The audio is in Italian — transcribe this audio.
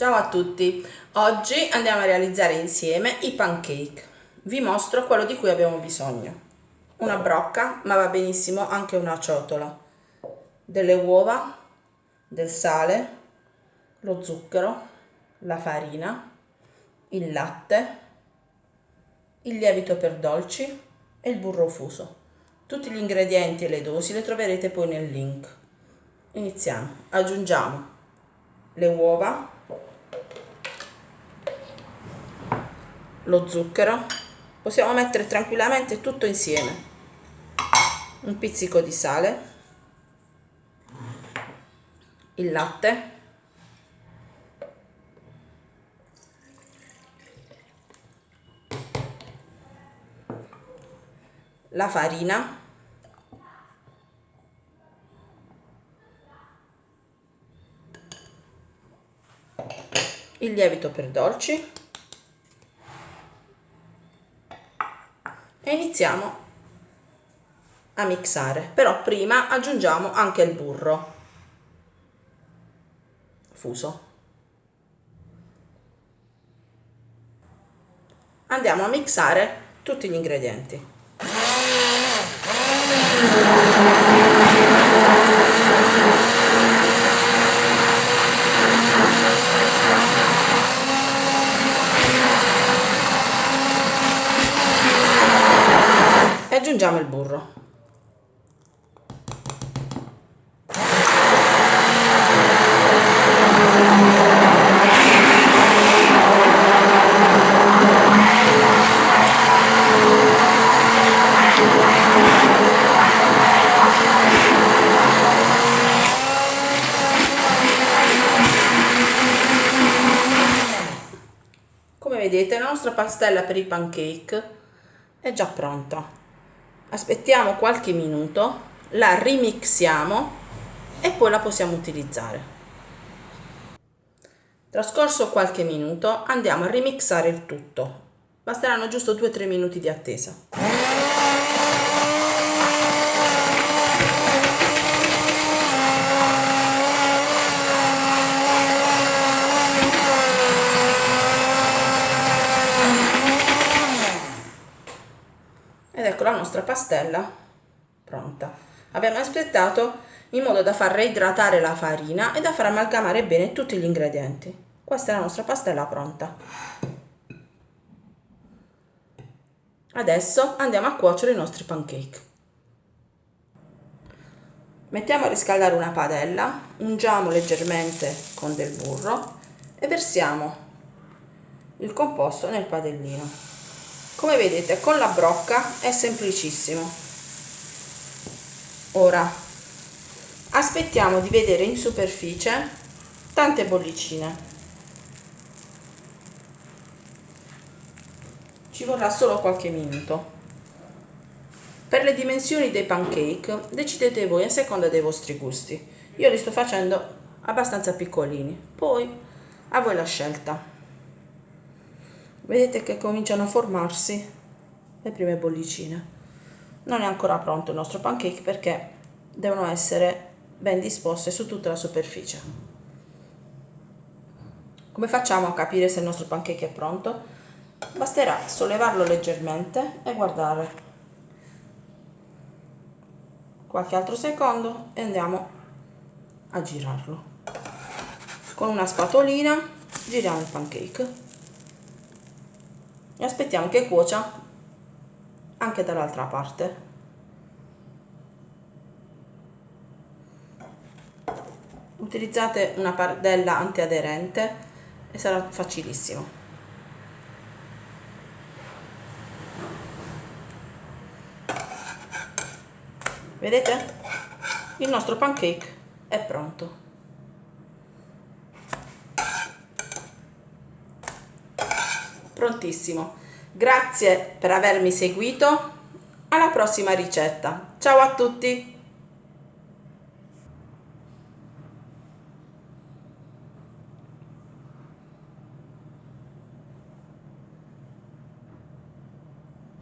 Ciao a tutti, oggi andiamo a realizzare insieme i pancake. Vi mostro quello di cui abbiamo bisogno. Una brocca, ma va benissimo anche una ciotola, delle uova, del sale, lo zucchero, la farina, il latte, il lievito per dolci e il burro fuso. Tutti gli ingredienti e le dosi le troverete poi nel link. Iniziamo. Aggiungiamo le uova lo zucchero possiamo mettere tranquillamente tutto insieme. Un pizzico di sale il latte la farina il lievito per dolci e iniziamo a mixare. Però prima aggiungiamo anche il burro. Fuso. Andiamo a mixare tutti gli ingredienti aggiungiamo il burro. Vedete la nostra pastella per i pancake è già pronta aspettiamo qualche minuto la rimixiamo e poi la possiamo utilizzare. Trascorso qualche minuto andiamo a remixare il tutto. Basteranno giusto 2-3 minuti di attesa ed ecco la nostra pastella pronta. Abbiamo aspettato in modo da far reidratare la farina e da far amalgamare bene tutti gli ingredienti. Questa è la nostra pastella pronta. Adesso andiamo a cuocere i nostri pancake. Mettiamo a riscaldare una padella ungiamo leggermente con del burro e versiamo il composto nel padellino come vedete con la brocca è semplicissimo. Ora aspettiamo di vedere in superficie tante bollicine. Ci vorrà solo qualche minuto. Per le dimensioni dei pancake decidete voi a seconda dei vostri gusti. Io li sto facendo abbastanza piccolini. Poi a voi la scelta vedete che cominciano a formarsi le prime bollicine. Non è ancora pronto il nostro pancake perché devono essere ben disposte su tutta la superficie. Come facciamo a capire se il nostro pancake è pronto? basterà sollevarlo leggermente e guardare. Qualche altro secondo e andiamo a girarlo. Con una spatolina giriamo il pancake e aspettiamo che cuocia anche dall'altra parte. Utilizzate una padella antiaderente e sarà facilissimo. Vedete? Il nostro pancake è pronto prontissimo. Grazie per avermi seguito. Alla prossima ricetta. Ciao a tutti